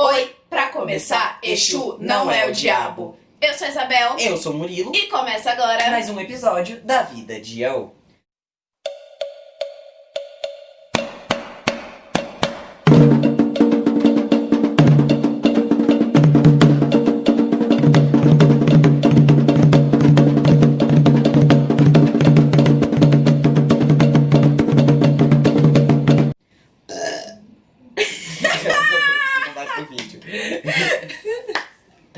Oi, pra começar, Exu não é o diabo. Eu sou a Isabel Eu sou o Murilo. e começa agora. Mais um episódio da Vida de Yaô.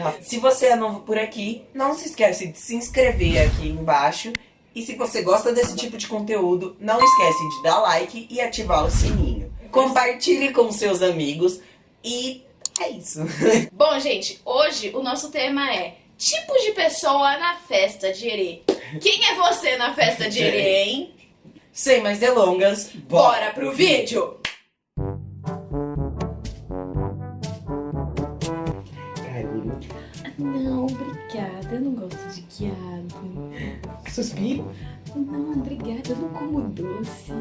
Tá. Se você é novo por aqui, não se esquece de se inscrever aqui embaixo. E se você gosta desse tipo de conteúdo, não esquece de dar like e ativar o sininho. Compartilhe com seus amigos e é isso. Bom, gente, hoje o nosso tema é tipos de pessoa na festa de erê. Quem é você na festa de erê, hein? Sem mais delongas, Bora pro vídeo! Eu não gosto de quiabo. Suspiro. Não, obrigada. Eu não como doce.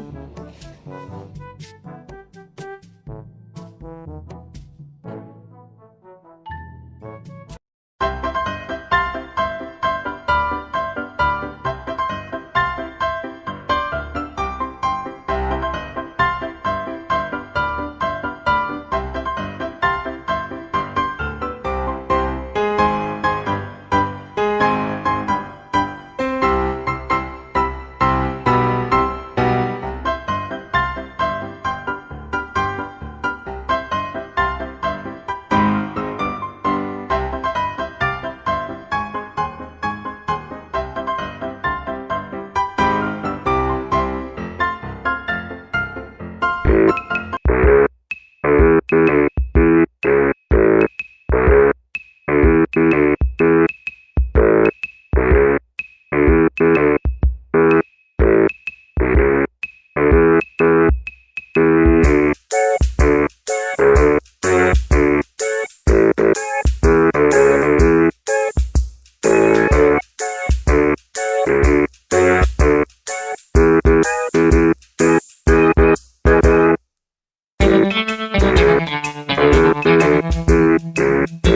Thank you.